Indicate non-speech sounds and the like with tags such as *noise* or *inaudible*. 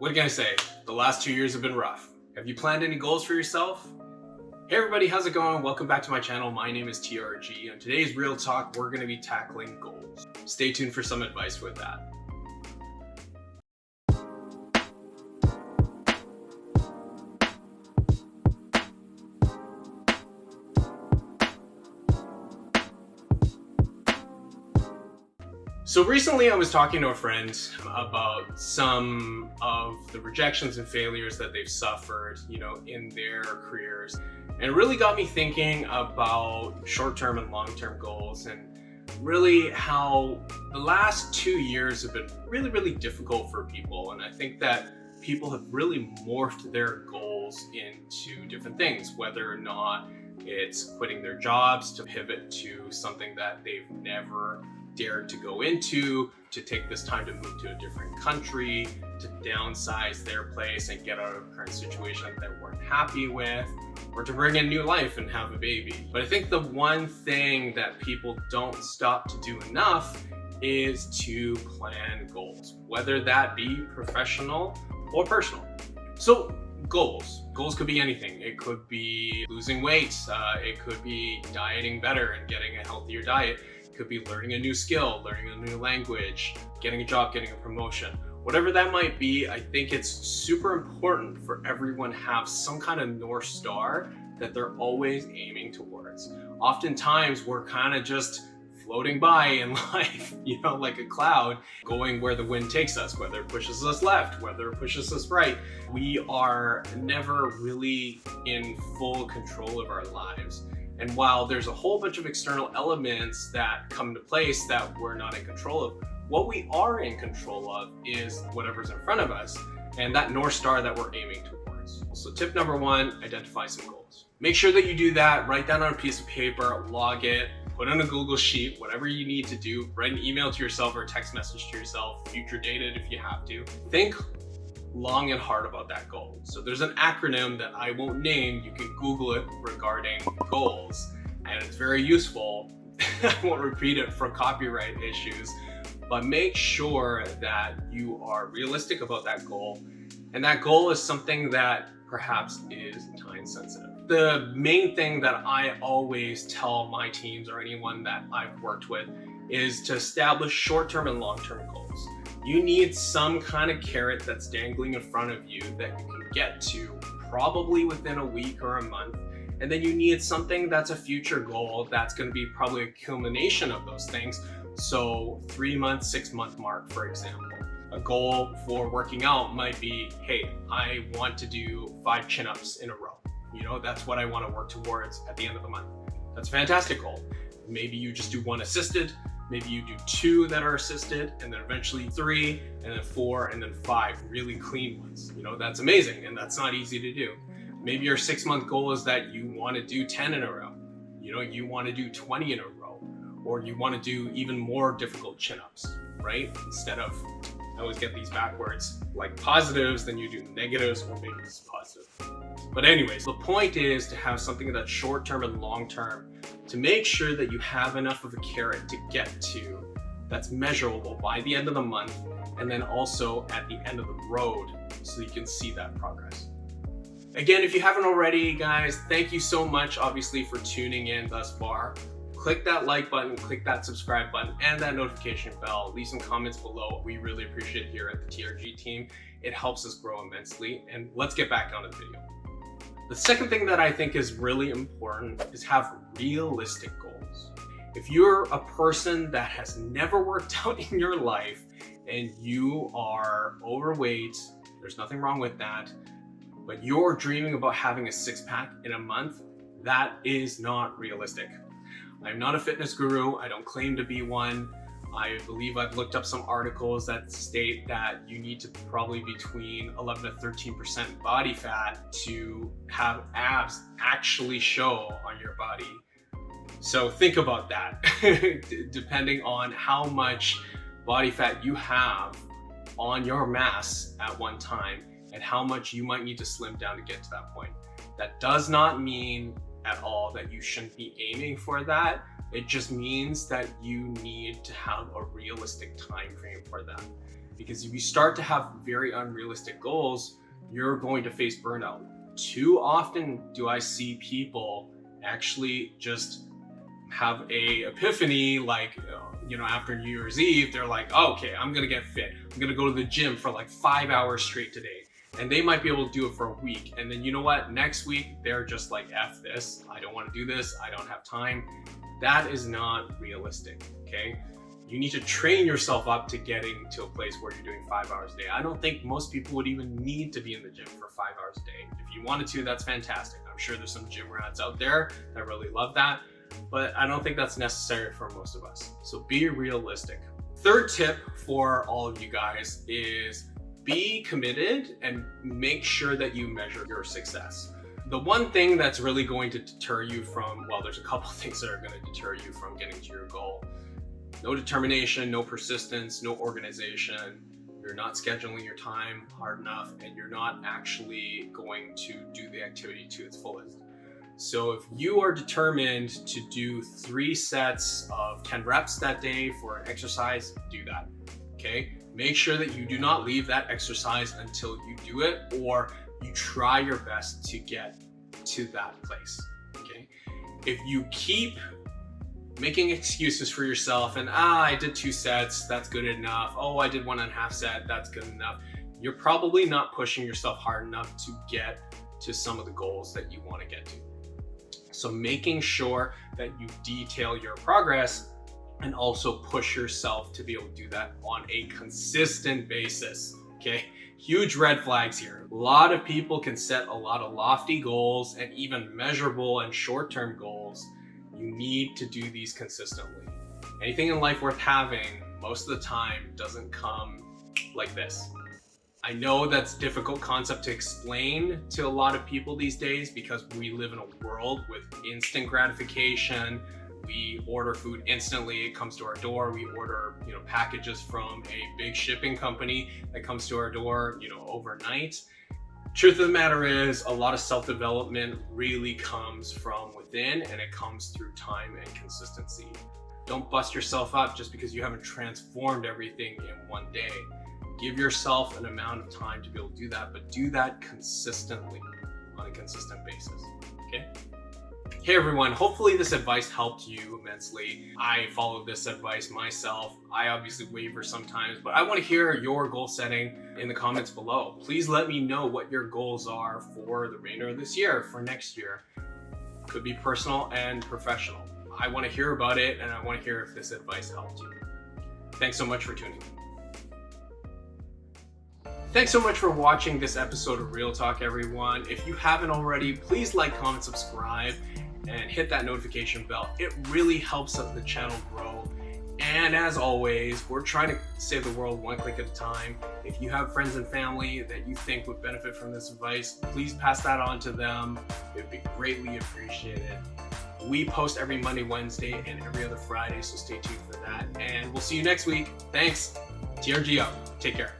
What can I say? The last two years have been rough. Have you planned any goals for yourself? Hey everybody, how's it going? Welcome back to my channel. My name is TRG and today's Real Talk, we're going to be tackling goals. Stay tuned for some advice with that. So recently I was talking to a friend about some of the rejections and failures that they've suffered, you know, in their careers. And it really got me thinking about short-term and long-term goals and really how the last two years have been really, really difficult for people. And I think that people have really morphed their goals into different things, whether or not it's quitting their jobs to pivot to something that they've never dared to go into, to take this time to move to a different country, to downsize their place and get out of a current situation that they weren't happy with, or to bring in new life and have a baby. But I think the one thing that people don't stop to do enough is to plan goals, whether that be professional or personal. So goals. Goals could be anything. It could be losing weight. Uh, it could be dieting better and getting a healthier diet could be learning a new skill, learning a new language, getting a job, getting a promotion. Whatever that might be, I think it's super important for everyone have some kind of North Star that they're always aiming towards. Oftentimes, we're kind of just floating by in *laughs* life, you know, like a cloud, going where the wind takes us, whether it pushes us left, whether it pushes us right. We are never really in full control of our lives. And while there's a whole bunch of external elements that come into place that we're not in control of, what we are in control of is whatever's in front of us and that North Star that we're aiming towards. So tip number one, identify some goals. Make sure that you do that, write down on a piece of paper, log it, put on a Google Sheet, whatever you need to do, write an email to yourself or a text message to yourself, future date it if you have to. Think long and hard about that goal. So there's an acronym that I won't name, you can Google it regarding goals, and it's very useful. *laughs* I won't repeat it for copyright issues, but make sure that you are realistic about that goal. And that goal is something that perhaps is time sensitive. The main thing that I always tell my teams or anyone that I've worked with is to establish short-term and long-term goals you need some kind of carrot that's dangling in front of you that you can get to probably within a week or a month. And then you need something that's a future goal that's going to be probably a culmination of those things. So three month, six month mark, for example. A goal for working out might be, hey, I want to do five chin-ups in a row. You know, that's what I want to work towards at the end of the month. That's a fantastic goal. Maybe you just do one assisted, Maybe you do two that are assisted and then eventually three and then four and then five really clean ones. You know, that's amazing and that's not easy to do. Maybe your six month goal is that you want to do 10 in a row. You know, you want to do 20 in a row or you want to do even more difficult chin-ups, right? Instead of, I always get these backwards, like positives, then you do negatives or maybe it's positive. But anyways, the point is to have something that's short-term and long-term to make sure that you have enough of a carrot to get to that's measurable by the end of the month and then also at the end of the road so you can see that progress. Again, if you haven't already, guys, thank you so much, obviously, for tuning in thus far. Click that like button, click that subscribe button, and that notification bell. Leave some comments below. We really appreciate here at the TRG team. It helps us grow immensely. And let's get back on the video. The second thing that I think is really important is have realistic goals. If you're a person that has never worked *laughs* out in your life and you are overweight, there's nothing wrong with that, but you're dreaming about having a six pack in a month, that is not realistic. I'm not a fitness guru. I don't claim to be one. I believe I've looked up some articles that state that you need to probably between 11 to 13% body fat to have abs actually show on your body. So think about that, *laughs* depending on how much body fat you have on your mass at one time and how much you might need to slim down to get to that point. That does not mean at all that you shouldn't be aiming for that. It just means that you need to have a realistic time frame for that. Because if you start to have very unrealistic goals, you're going to face burnout. Too often do I see people actually just have a epiphany like you know after new year's eve they're like oh, okay i'm gonna get fit. I'm gonna go to the gym for like five hours straight today. And they might be able to do it for a week. And then you know what? Next week they're just like f this. I don't want to do this. I don't have time that is not realistic okay you need to train yourself up to getting to a place where you're doing five hours a day i don't think most people would even need to be in the gym for five hours a day if you wanted to that's fantastic i'm sure there's some gym rats out there that really love that but I don't think that's necessary for most of us. So be realistic. Third tip for all of you guys is be committed and make sure that you measure your success. The one thing that's really going to deter you from, well, there's a couple *laughs* things that are going to deter you from getting to your goal. No determination, no persistence, no organization. You're not scheduling your time hard enough and you're not actually going to do the activity to its fullest. So if you are determined to do three sets of 10 reps that day for an exercise, do that, okay? Make sure that you do not leave that exercise until you do it or you try your best to get to that place, okay? If you keep making excuses for yourself and ah, I did two sets, that's good enough. Oh, I did one and a half set, that's good enough. You're probably not pushing yourself hard enough to get to some of the goals that you want to get to. So making sure that you detail your progress and also push yourself to be able to do that on a consistent basis. Okay, huge red flags here. A lot of people can set a lot of lofty goals and even measurable and short-term goals. You need to do these consistently. Anything in life worth having most of the time doesn't come like this. I know that's a difficult concept to explain to a lot of people these days because we live in a world with instant gratification. We order food instantly, it comes to our door. We order, you know, packages from a big shipping company that comes to our door, you know, overnight. Truth of the matter is a lot of self-development really comes from within and it comes through time and consistency. Don't bust yourself up just because you haven't transformed everything in one day. Give yourself an amount of time to be able to do that, but do that consistently on a consistent basis, okay? Hey everyone, hopefully this advice helped you immensely. I follow this advice myself. I obviously waver sometimes, but I want to hear your goal setting in the comments below. Please let me know what your goals are for the remainder of this year, for next year. Could be personal and professional. I want to hear about it and I want to hear if this advice helped you. Thanks so much for tuning in. Thanks so much for watching this episode of Real Talk, everyone. If you haven't already, please like, comment, subscribe, and hit that notification bell. It really helps up the channel grow. And as always, we're trying to save the world one click at a time. If you have friends and family that you think would benefit from this advice, please pass that on to them. It'd be greatly appreciated. We post every Monday, Wednesday, and every other Friday, so stay tuned for that. And we'll see you next week. Thanks. TRG out. Take care.